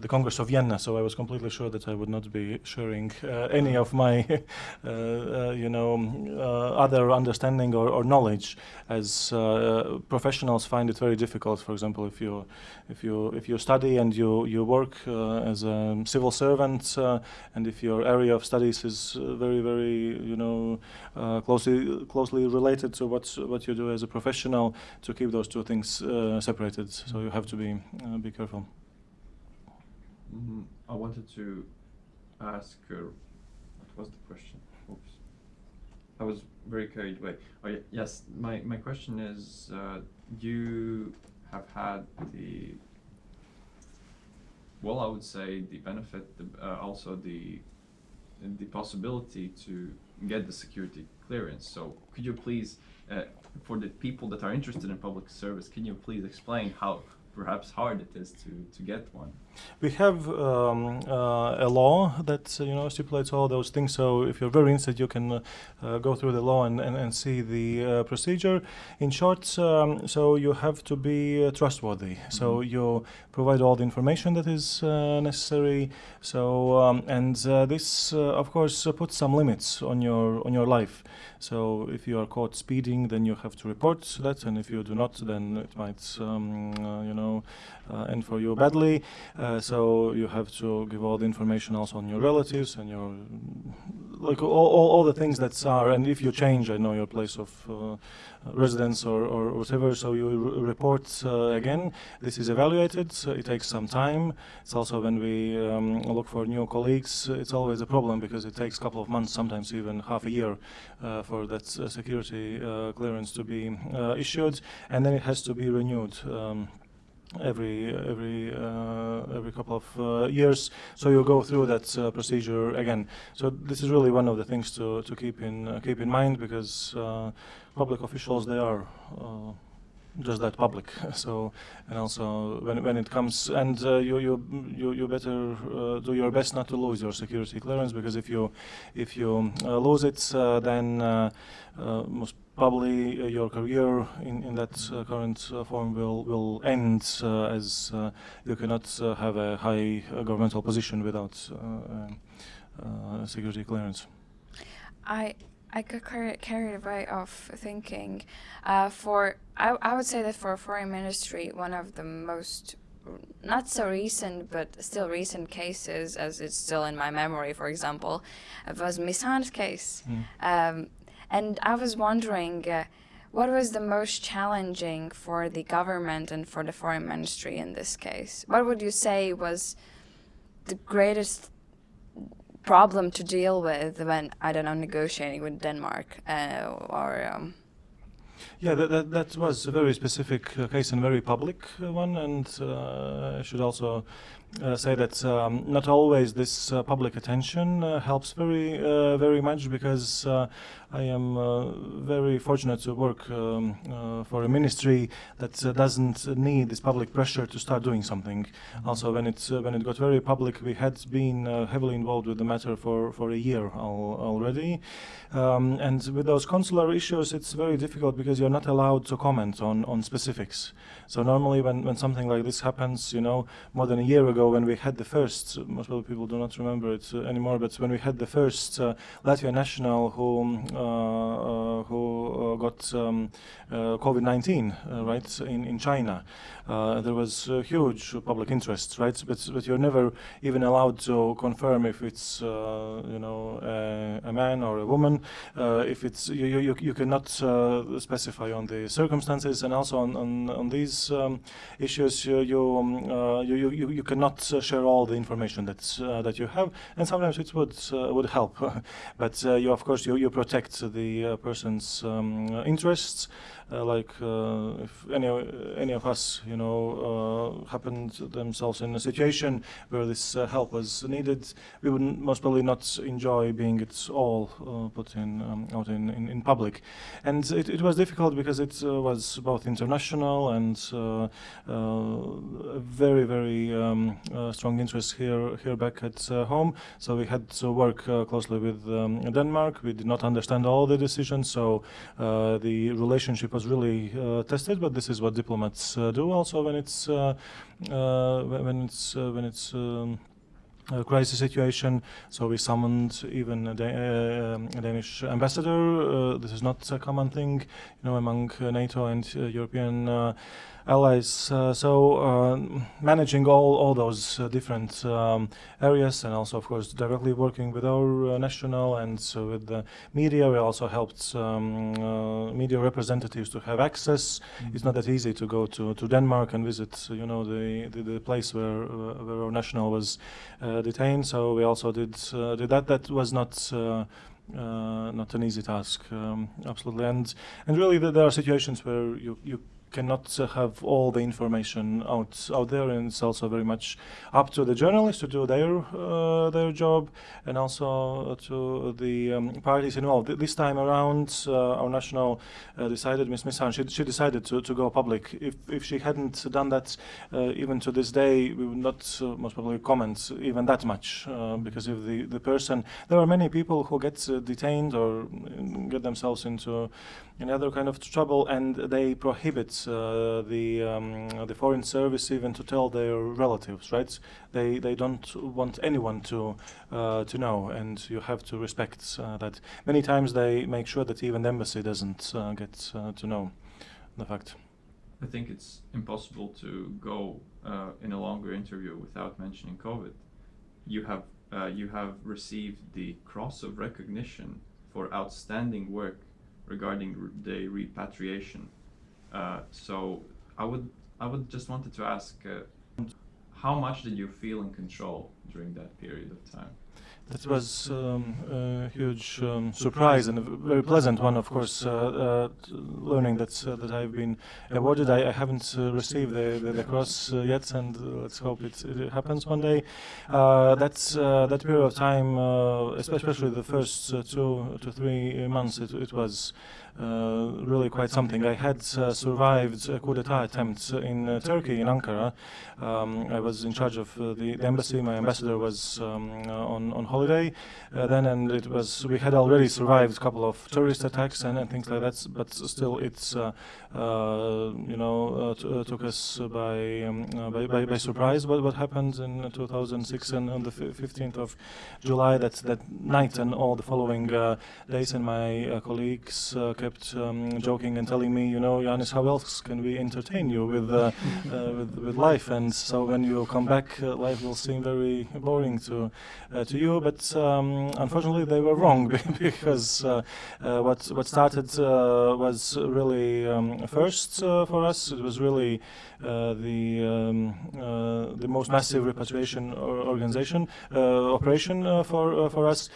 the Congress of Vienna. So I was completely sure that I would not be sharing any of my, [LAUGHS] you know, other understanding or, or knowledge, as professionals find it very difficult. For example, if you if you if you study and you you work as a civil servant, and if your area of studies is uh, very very you know uh, closely closely related to what what you do as a professional, to keep those two things uh, separated. So you have to be uh, be careful. Mhm. I wanted to ask her, what was the question? Oops. I was very carried away. Oh, ye- yes, my, my question is uh, you have had the, well, I would say the benefit, the, uh, also the, the possibility to get the security clearance. So could you please, uh, for the people that are interested in public service, can you please explain how perhaps hard it is to, to get one? We have um, uh, a law that uh, you know stipulates all those things. So if you're very interested, you can uh, uh, go through the law and, and, and see the uh, procedure. In short, um, so you have to be uh, trustworthy. So you provide all the information that is necessary. So um, and this, of course, puts some limits on your on your life. So if you are caught speeding, then you have to report that, and if you do not, then it might, um, uh, you know, uh, end for you badly. Uh, so you have to give all the information also on your relatives and your, like all, all, all the things that are, and if you change, I know your place of uh, residence or, or whatever, so you report uh, again. This is evaluated. So it takes some time. It's also when we um, look for new colleagues, it's always a problem because it takes a couple of months, sometimes even half a year, uh, for that uh, security clearance to be issued, and then it has to be renewed. Um, every every uh, every couple of uh, years. So you go through that uh, procedure again. So this is really one of the things to, to keep in keep in mind because public officials they are just that public. [LAUGHS] So, and also when, when it comes, and uh, you, you, you, you better uh, do your best not to lose your security clearance because if you, if you uh, lose it, then most probably uh, your career in, in that uh, current uh, form will, will end as you cannot have a high governmental position without security clearance. I I got carried away of thinking. Uh, for I, I would say that for foreign ministry, one of the most not so recent but still recent cases, as it's still in my memory, for example, was Miss Mishan's case. Mm. Um, and I was wondering. Uh, what was the most challenging for the government and for the foreign ministry in this case? What would you say was the greatest problem to deal with when I don't know negotiating with Denmark uh, or. Um, yeah, that, that, that, was a very specific uh, case and very public uh, one, and uh, I should also uh, say that um, not always this uh, public attention uh, helps very uh, very much because uh, I am uh, very fortunate to work um, for a ministry that doesn't need this public pressure to start doing something. Also, when it when it got very public, we had been heavily involved with the matter for for a year al already, um, and with those consular issues, it's very difficult because you're not allowed to comment on on specifics. So normally, when when something like this happens, you know, more than a year ago when we had the first, most people do not remember it uh, anymore, but when we had the first uh, Latvian national who um, uh, who got um, COVID-19, right, in, in China, there was huge public interest, right, but, but you're never even allowed to confirm if it's, you know, a, a, man or a woman, if it's, you, you, you cannot specify on the circumstances and also on, on, on these um, issues you, you, um, you, you, you cannot uh, share all the information that uh, that you have, and sometimes it would uh, would help. [LAUGHS] but you, of course, you you protect the person's um, interests. Uh, like uh, if any any of us, you know, uh, happened themselves in a situation where this help was needed, we would most probably not enjoy being it all put in um, out in, in, in public, and it, it was difficult because it was both international and very very um, strong interest here here back at home. So we had to work closely with um, Denmark. We did not understand all the decisions, so the relationship was really uh, tested, but this is what diplomats uh, do also when it's uh, when it's when it's um, a crisis situation. So we summoned even a, da uh, a Danish ambassador. Uh, this is not a common thing, you know, among NATO and European allies. Uh, so uh, managing all, all those uh, different um, areas and also, of course, directly working with our national and so with the media. We also helped um, media representatives to have access. Mm -hmm. It's not that easy to go to, to Denmark and visit, you know, the, the, the place where, where our national was detained. So we also did, did that. That was not uh, not an easy task, um, absolutely. And and really, there are situations where you you cannot uh, have all the information out out there, and it's also very much up to the journalists to do their uh, their job, and also to the um, parties involved. This time around, uh, our national uh, decided, Ms. Mishan, she, she decided to, to go public. If if she hadn't done that, uh, even to this day, we would not most probably comment even that much, because if the the person, there are many people who get detained or get themselves into another kind of trouble, and they prohibit uh, the um, the foreign service even to tell their relatives, right? They they don't want anyone to uh, to know, and you have to respect uh, that. Many times they make sure that even the embassy doesn't uh, get uh, to know the fact. I think it's impossible to go uh, in a longer interview without mentioning COVID. You have you have received the Cross of Recognition for outstanding work regarding the repatriation. Uh, so I would I would just wanted to ask, uh, how much did you feel in control during that period of time? That was um, a huge um, surprise and a very pleasant one, of course, uh, uh, learning that uh, that I've been awarded. I, I haven't uh, received the, the, the cross uh, yet, and uh, let's hope it, it, happens one day. that's that period of time, especially the first two to three months, it, it was uh, Uh, really quite something. I had uh, survived a coup d'etat attempt in uh, Turkey, in Ankara. Um, I was in charge of uh, the, the, embassy. My ambassador was um, on, on holiday then, and it was we had already survived a couple of terrorist attacks and, and things like that, but still it's, you know, took us by, um, by, by, by, surprise what, what happened in 2006 and on the 15th of July, that, that night and all the following days, and my colleagues kept um, joking and telling me, you know, Jānis, how else can we entertain you with, uh, [LAUGHS] uh, with, with life? And so when you come back, uh, life will seem very boring to uh, to you. But um, unfortunately, they were wrong [LAUGHS] because uh, uh, what what started was really um, first for us. It was really the um, the most massive repatriation or organization operation for for us.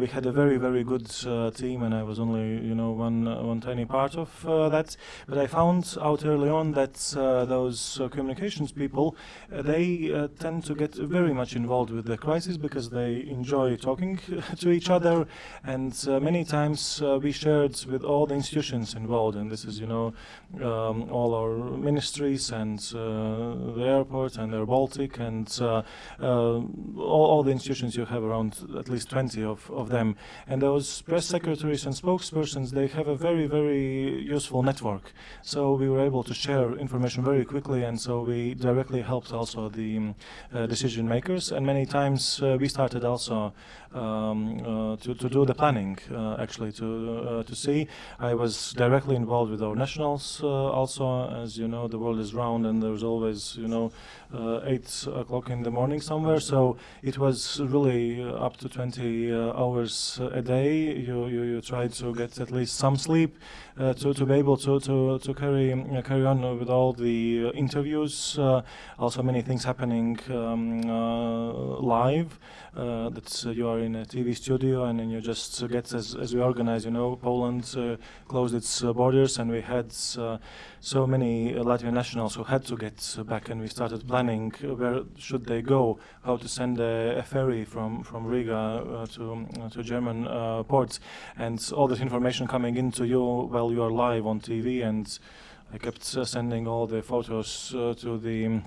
we had a very very good team, and I was only you know one one tiny part of uh, that. But I found out early on that uh, those uh, communications people, they tend to get very much involved with the crisis because they enjoy talking [LAUGHS] to each other. And many times we shared with all the institutions involved, and this is, you know, um, all our ministries and the airport and Air Baltic and all, all, the institutions you have around at least 20 of, of them. And those press secretaries and spokespersons, they have a very, very useful network. So we were able to share information very quickly, and so we directly helped also the uh, decision makers. And many times uh, we started also um, uh, to, to do the planning, uh, actually, to, uh, to see. I was directly involved with our nationals also. As you know, the world is round and there's always, you know, 8 o'clock in the morning somewhere. So it was really up to 20 hours a day. You, you, you try to get at least some sleep to, to be able to, to, to carry, carry on with all the interviews. also many things happening um, live that you are in a TV studio and then you just get as, as we organize, you know, Poland uh, closed its uh, borders and we had uh, so many Latvian nationals who had to get back and we started planning where should they go, how to send a, a ferry from, from Riga uh, to, uh, to German uh, ports. And all that information coming into you while you are live on TV and I kept sending all the photos to the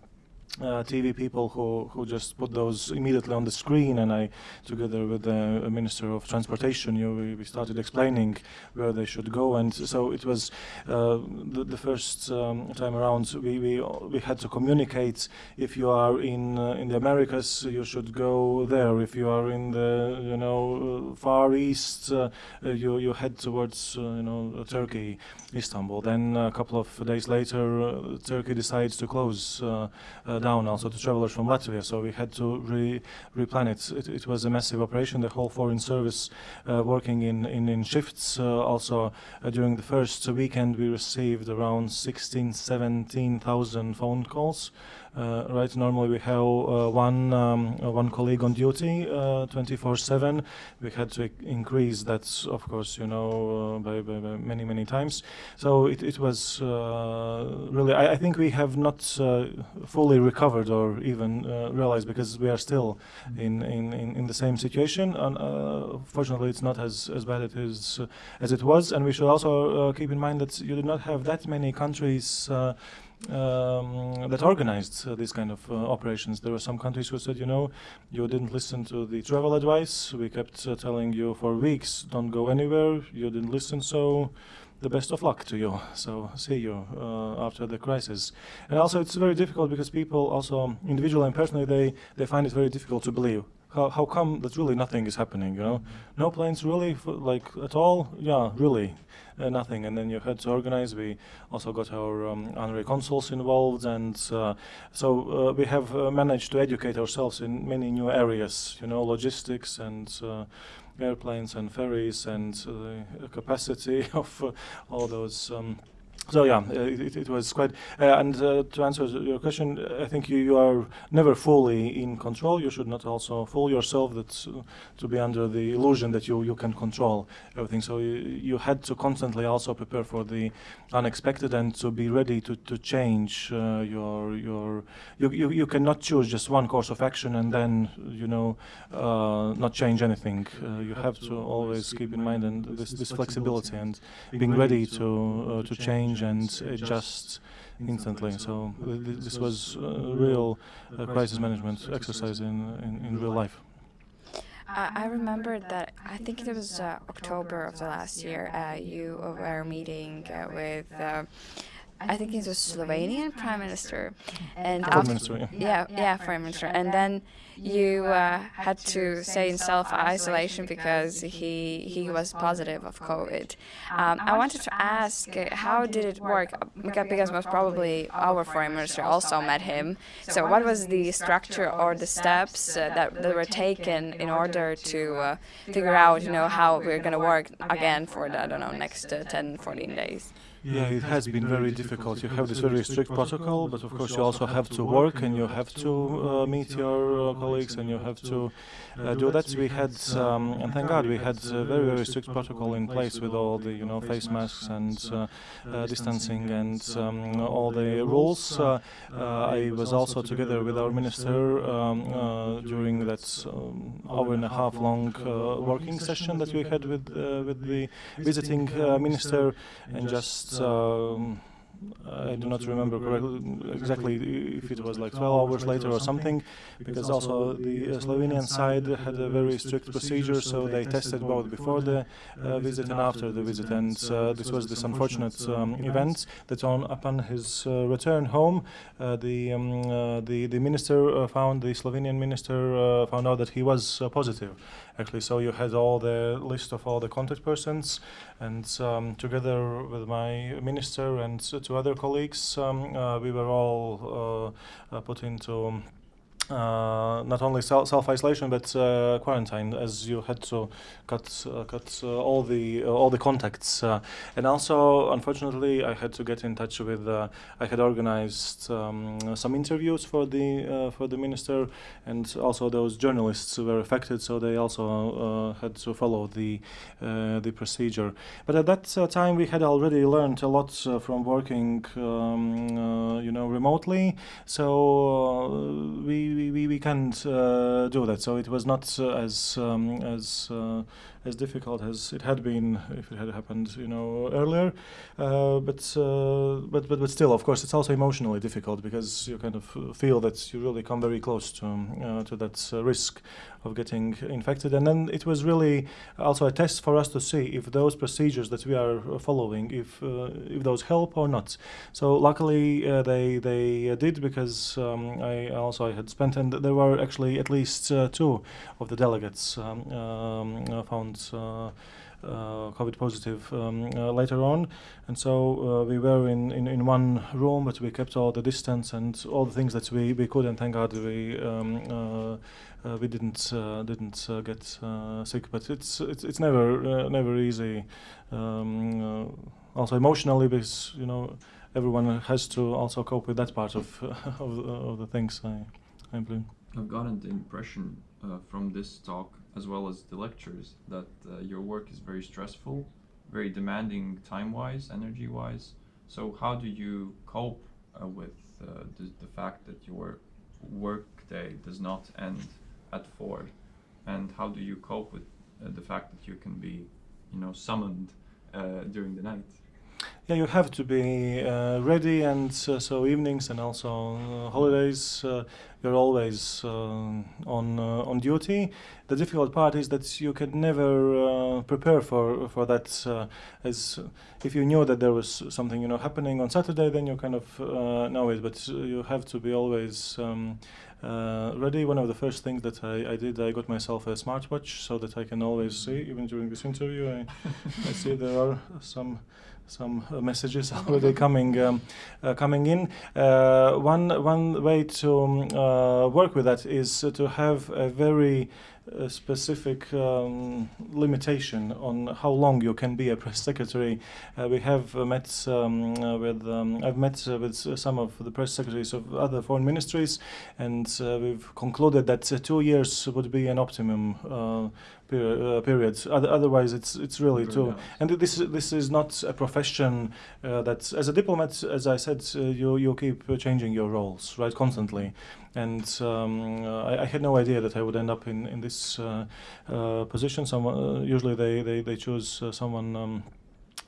uh, TV people who, who just put those immediately on the screen and I, together with the Minister of Transportation, you, we, we started explaining where they should go and so it was uh, the, the, first um, time around we, we, we had to communicate if you are in, uh, in the Americas you should go there, if you are in the you know Far East uh, you, you head towards uh, you know Turkey, Istanbul. Then a couple of days later Turkey decides to close down also to travelers from Latvia. So we had to re replan it. it. It was a massive operation. The whole foreign service uh, working in in, in shifts. Uh, also during the first weekend, we received around 16, 17,000 phone calls. Uh, right, normally we have uh, one um, uh, one colleague on duty uh, 24/7. We had to increase that, of course, you know, uh, by, by, by, many many times. So it it was uh, really. I, I, think we have not fully recovered or even realized because we are still in in, in, in the same situation. And fortunately, it's not as as bad it is as it was. And we should also keep in mind that you do not have that many countries um, that organized uh, these kind of uh, operations. There were some countries who said, you know, you didn't listen to the travel advice. We kept uh, telling you for weeks, don't go anywhere. You didn't listen, so the best of luck to you. So see you uh, after the crisis. And also, it's very difficult because people also individually and personally they they find it very difficult to believe. How, how come that really nothing is happening? You know, no planes really like at all. Yeah, really uh, nothing. And then you had to organize. We also got our um, honorary consuls involved, and uh, so uh, we have uh, managed to educate ourselves in many new areas. You know, logistics and uh, airplanes and ferries and the capacity [LAUGHS] of all those. Um, so yeah, uh, it, it, was quite. Uh, and uh, to answer your question, I think you, you are never fully in control. You should not also fool yourself that uh, to be under the illusion that you, you can control everything. So you, you had to constantly also prepare for the unexpected and to be ready to, to change uh, your your. You, you you cannot choose just one course of action and then you know uh, not change anything. you have to always keep in mind and this this flexibility and being ready to to change change and adjust instantly. So th this was a real uh, crisis management exercise in, in, in real life. I remember that I think it was uh, October of the last year. Uh, you were meeting uh, with uh, I think it was Slovenian prime minister, and foreign minister, yeah. yeah, yeah, foreign minister, and then you uh, had to stay in self isolation because he he was positive of COVID. Um, I wanted to ask, uh, how did it work? Because most probably our foreign minister also met him. So what was the structure or the steps uh, that, that were taken in order to uh, figure out, you know, how we're going to work again for the I don't know next uh, 10, 14 days? Yeah, it has been very difficult. You have this very strict protocol, but of course you also have to work and you have to uh, meet your uh, colleagues and you have to uh, do that. We had, um, and thank God, we had a very very strict protocol in place with all the you know face masks and uh, uh, distancing and um, all the rules. Uh, I was also together with our minister um, during that um, hour and a half long working session that we had with with the visiting minister and just um, I do not remember correctly exactly if it was like 12 hours later or something, because also the Slovenian side had a very strict procedure, so they tested both before the uh, visit and after the visit, and uh, this was this unfortunate um, event that on upon his uh, return home, uh, the, um, uh, the the minister uh, found the Slovenian minister found out that he was positive. Actually. So you had all the list of all the contact persons, and um, together with my minister and two other colleagues, um, uh, we were all uh, uh, put into Uh, not only self isolation but uh, quarantine, as you had to cut uh, cut uh, all the uh, all the contacts, and also unfortunately I had to get in touch with. I had organized um, some interviews for the for the minister, and also those journalists were affected, so they also had to follow the the procedure. But at that time we had already learned a lot from working, um, you know, remotely. So we we, we, we can't uh, do that. So it was not uh, as um, as uh, as difficult as it had been if it had happened, you know, earlier. Uh, but, uh, but but but still, of course, it's also emotionally difficult because you kind of feel that you really come very close to uh, to that risk of getting infected. And then it was really also a test for us to see if those procedures that we are following, if if those help or not. So luckily they they did because um, I also I had spent and there were actually at least two of the delegates um, um, found uh, uh, COVID positive um, uh, later on, and so we were in, in, in one room, but we kept all the distance and all the things that we, we could, and thank God we um, we didn't didn't get sick. But it's it's it's never never easy. Um, also emotionally, because you know everyone has to also cope with that part of [LAUGHS] of, the, of the things. I I believe. I've gotten the impression uh, from this talk, as well as the lectures, that uh, your work is very stressful, very demanding time-wise, energy-wise. So how do you cope uh, with uh, the, the fact that your work day does not end at four, and how do you cope with uh, the fact that you can be, you know, summoned uh, during the night? Yeah, you have to be uh, ready, and uh, so evenings and also uh, holidays, uh, you're always um on uh, on duty. The difficult part is that you can never uh, prepare for for that. Uh, as if you knew that there was something you know happening on Saturday, then you kind of uh, know it. But uh, you have to be always. Um, uh, ready. One of the first things that I, I did, I got myself a smartwatch so that I can always see, even during this interview. I, I see there are [LAUGHS] some some uh, messages [LAUGHS] already coming um, uh, coming in. Uh, one one way to um, uh, work with that is to have a very uh, specific um, limitation on how long you can be a [LAUGHS] press secretary. Uh, we have uh, met um, uh, with um, I've met uh, with some of the press secretaries of other foreign ministries, and uh, we've concluded that uh, two years would be an optimum uh, per- uh, period. Other, otherwise, it's it's really too. And this this is not a profession uh, that, as a diplomat, as I said, uh, you you keep changing your roles right constantly. And um, I, I had no idea that I would end up in in this uh, uh, position. Someone uh, usually they they they choose uh, someone. Um,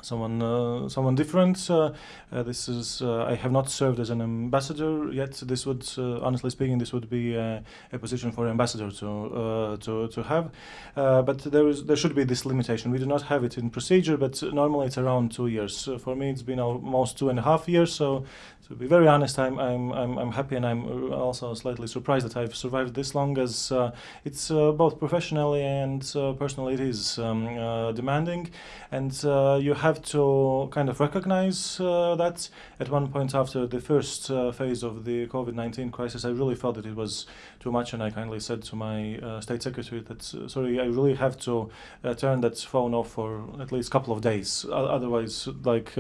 Someone, uh, someone different. Uh, uh, this is. Uh, I have not served as an ambassador yet. This would, uh, honestly speaking, this would be a, a position for an ambassador to uh, to to have. Uh, but there is there should be this limitation. We do not have it in procedure, but normally it's around two years. Uh, for me, it's been almost two and a half years. So, to be very honest, I'm I'm I'm, I'm happy and I'm also slightly surprised that I've survived this long. As uh, it's uh, both professionally and uh, personally, it is um, uh, demanding, and uh, you have to kind of recognize uh, that. At one point after the first phase of the COVID-19 crisis, I really felt that it was too much, and I kindly said to my state secretary that sorry, I really have to turn that phone off for at least a couple of days. Otherwise, like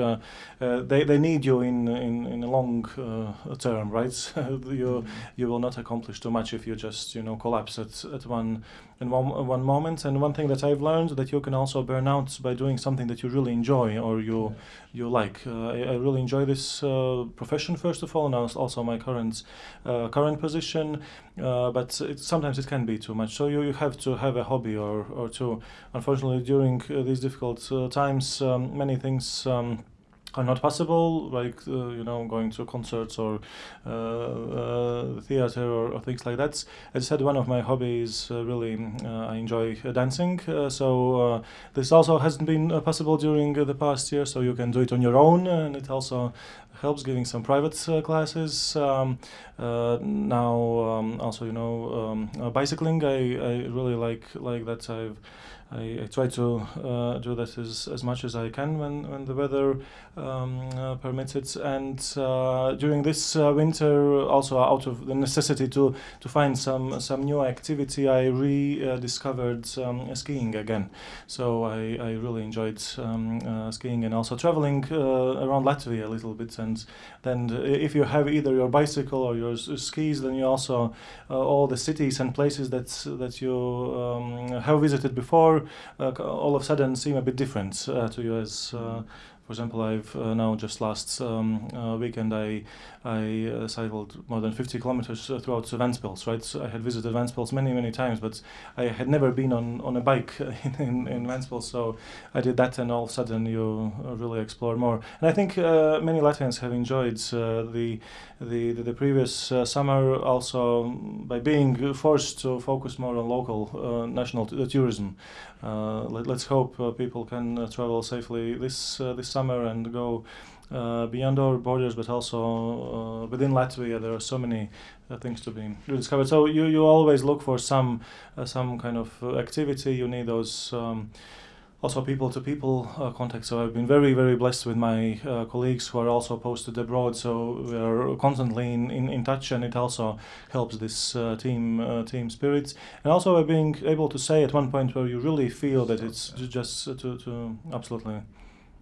they they need you in in, in long uh, term, right? [LAUGHS] you you will not accomplish too much if you just you know collapse at at one in one one moment. And one thing that I've learned that you can also burn out by doing something that you really enjoy or you you like. Uh, I, I really enjoy this uh, profession first of all, and also my current uh, current position. Uh, but it, sometimes it can be too much. So you, you have to have a hobby or, or two. Unfortunately, during uh, these difficult uh, times, um, many things. Um, are not possible, like uh, you know, going to concerts or uh, uh, theater or, or things like that. As I said, one of my hobbies uh, really uh, I enjoy uh, dancing. So this also hasn't been possible during the past year. So you can do it on your own, and it also helps giving some private classes. Um, now um, also you know um, bicycling. I, I really like like that. I've I, I try to uh, do that as, as much as I can when, when the weather um, uh, permits it. And uh, during this uh, winter, also out of the necessity to, to find some some new activity, I rediscovered um, skiing again. So I, I really enjoyed um, uh, skiing and also traveling around Latvia a little bit. And then if you have either your bicycle or your skis, then you also all the cities and places that that you um, have visited before uh, all of a sudden seem a bit different uh, to you as uh, for example I've uh, now just last um, uh, weekend I I uh, cycled more than 50 kilometers throughout Ventspils right so I had visited Ventspils many many times but I had never been on, on a bike [LAUGHS] in, in, in Ventspils so I did that and all of a sudden you really explore more and I think many Latvians have enjoyed the the, the, previous summer also by being forced to focus more on local national tourism. Uh, let, let's hope uh, people can uh, travel safely this this summer and go uh, beyond our borders, but also uh, within Latvia. There are so many uh, things to be rediscovered. So you, you always look for some some kind of activity. You need those. Um, also people to people uh, contact. So I've been very, very blessed with my uh, colleagues who are also posted abroad. So we are constantly in, in, in touch, and it also helps this uh, team uh, team spirit. And also by being able to say at one point where you really feel that it's ju- just to, to absolutely.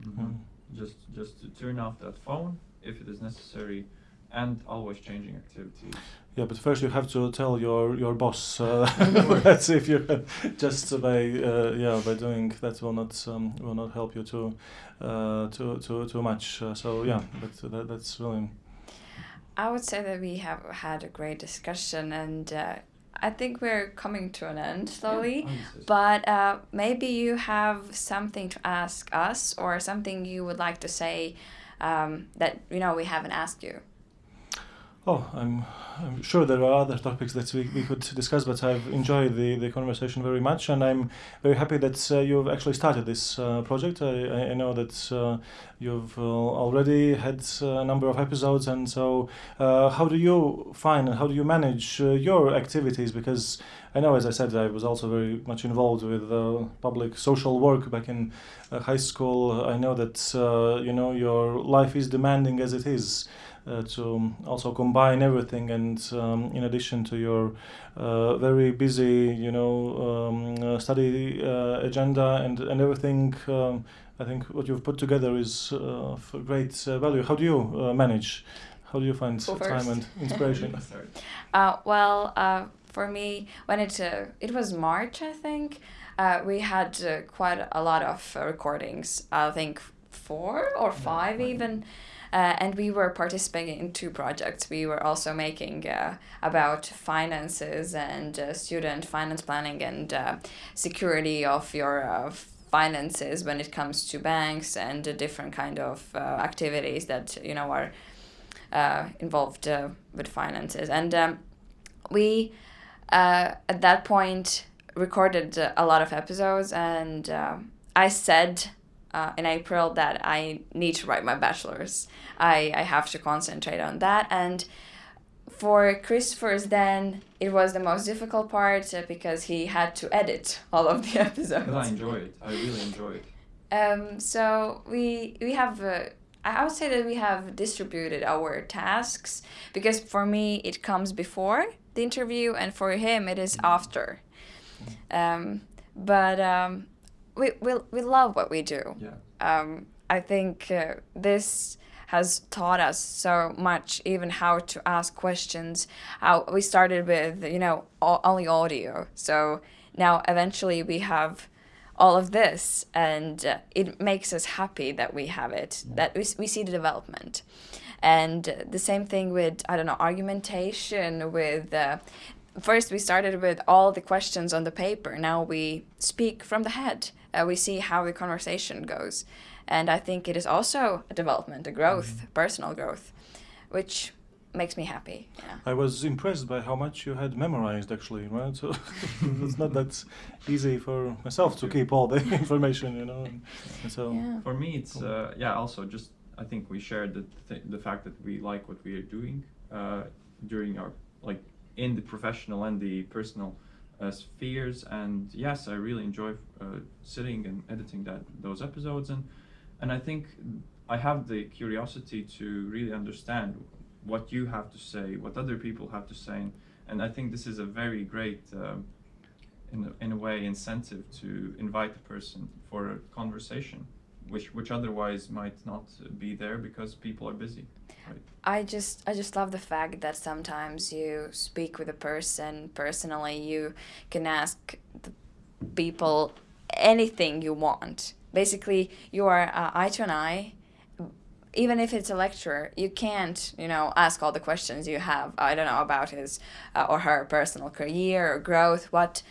Mhm. Mm. Just just to turn off that phone if it is necessary, and always changing activities. Yeah, but first you have to tell your your boss uh, [LAUGHS] [LAUGHS] that if you just by uh, yeah by doing that will not um, will not help you too uh, too too too much. Uh, so yeah, but that, that's really I would say that we have had a great discussion, and uh, I think we're coming to an end slowly. Yeah, I would say so. But uh, maybe you have something to ask us, or something you would like to say um, that you know we haven't asked you. Oh, I'm, I'm sure there are other topics that we, we could discuss, but I've enjoyed the, the conversation very much, and I'm very happy that uh, you've actually started this uh, project. I, I- know that uh, you've uh, already had uh, a number of episodes, and so uh, how do you find and how do you manage your activities? Because I know, as I said, I was also very much involved with public social work back in high school. I know that you know your life is demanding as it is uh, to also combine everything and um, in addition to your uh, very busy you know um, uh, study uh, agenda and, and everything um, I think what you've put together is uh, of great uh, value how do you uh, manage how do you find Who time first? and inspiration [LAUGHS] Let's. Uh, well, uh, for me, when it uh, it was March, I think uh, we had uh, quite a lot of uh, recordings. I think four or five five. even. Uh, and we were participating in two projects. We were also making uh, about finances and uh, student finance planning and uh, security of your uh, finances when it comes to banks and uh, different kind of uh, activities that you know are uh, involved uh, with finances. And um, we uh, at that point recorded a lot of episodes, and uh, I said uh, in April that I need to write my bachelor's. I, I have to concentrate on that. And for Christopher's, then it was the most difficult part because he had to edit all of the [LAUGHS] episodes. But I enjoy it. I really enjoy it. Um, so we we have uh, I I would say that we have distributed our tasks because for me it comes before the interview and for him it is after. Um, but um, we, we we love what we do. Yeah. Um, I think uh, this has taught us so much, even how to ask questions. How we started with you know only audio, so now eventually we have all of this, and uh, it makes us happy that we have it. That we, we see the development, and uh, the same thing with I don't know argumentation with. Uh, First, we started with all the questions on the paper. Now we speak from the head. Uh, we see how the conversation goes. And I think it is also a development, a growth, personal growth, which makes me happy. Yeah. I was impressed by how much you had memorized actually right so [LAUGHS] it's not that easy for myself to keep all the [LAUGHS] information you know and, and so Yeah. For me, it's uh, yeah. Also, just I think we shared the th- the fact that we like what we are doing uh, during our like in the professional and the personal uh, spheres. And yes, I really enjoy uh, sitting and editing that those episodes. And and I think I have the curiosity to really understand what you have to say, what other people have to say, and, and I think this is a very great. Um, in a, in a way incentive to invite the person for a conversation which which otherwise might not be there because people are busy right I just I just love the fact that sometimes you speak with a person personally. You can ask the people anything you want. Basically, you are uh, eye to an eye. Even if it's a lecturer, you can't, you know, ask all the questions you have. I don't know about his uh, or her personal career or growth. What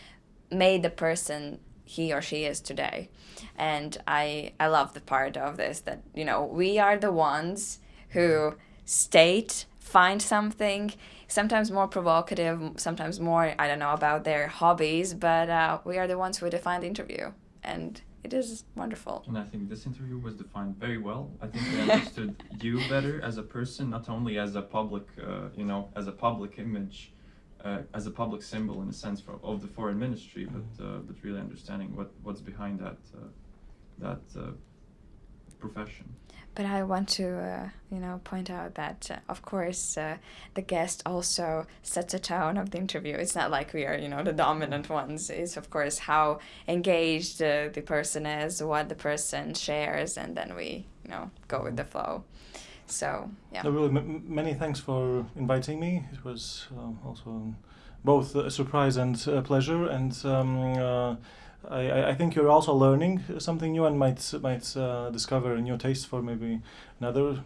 made the person he or she is today, and I I love the part of this that you know we are the ones who state, find something, sometimes more provocative, sometimes more, I don't know, about their hobbies, but uh, we are the ones who define the interview. And it is wonderful. and i think this interview was defined very well i think they understood [LAUGHS] you better as a person not only as a public uh, you know as a public image uh, as a public symbol in a sense for, of the foreign ministry but uh, but really understanding what what's behind that uh, that uh, profession. But I want to, uh, you know, point out that, uh, of course, uh, the guest also sets a tone of the interview. It's not like we are, you know, the dominant ones. It's, of course, how engaged uh, the person is, what the person shares, and then we, you know, go with the flow. So, yeah. No, really, many thanks for inviting me. It was um, also both a surprise and a pleasure, and um, uh, I, I- I think you're also learning something new and might might uh, discover a new taste for maybe another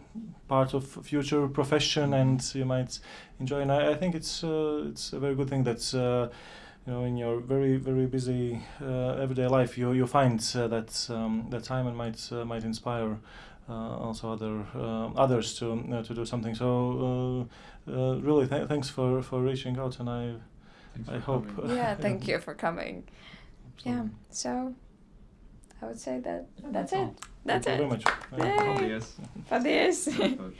part of future profession, and you might enjoy. And I, I think it's uh, it's a very good thing that. Uh, you know, in your very very busy uh, everyday life, you you find uh, that um, that time and might uh, might inspire also other uh, others to uh, to do something. So uh, uh, really, th- thanks for for reaching out, and I Thanks I hope, coming. [LAUGHS] Yeah, thank you for coming. Yeah, so I would say that that's all. it. That's Thank you it. very much. Uh, Yay. Paldies. Paldies. Super.